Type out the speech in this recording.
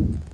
you.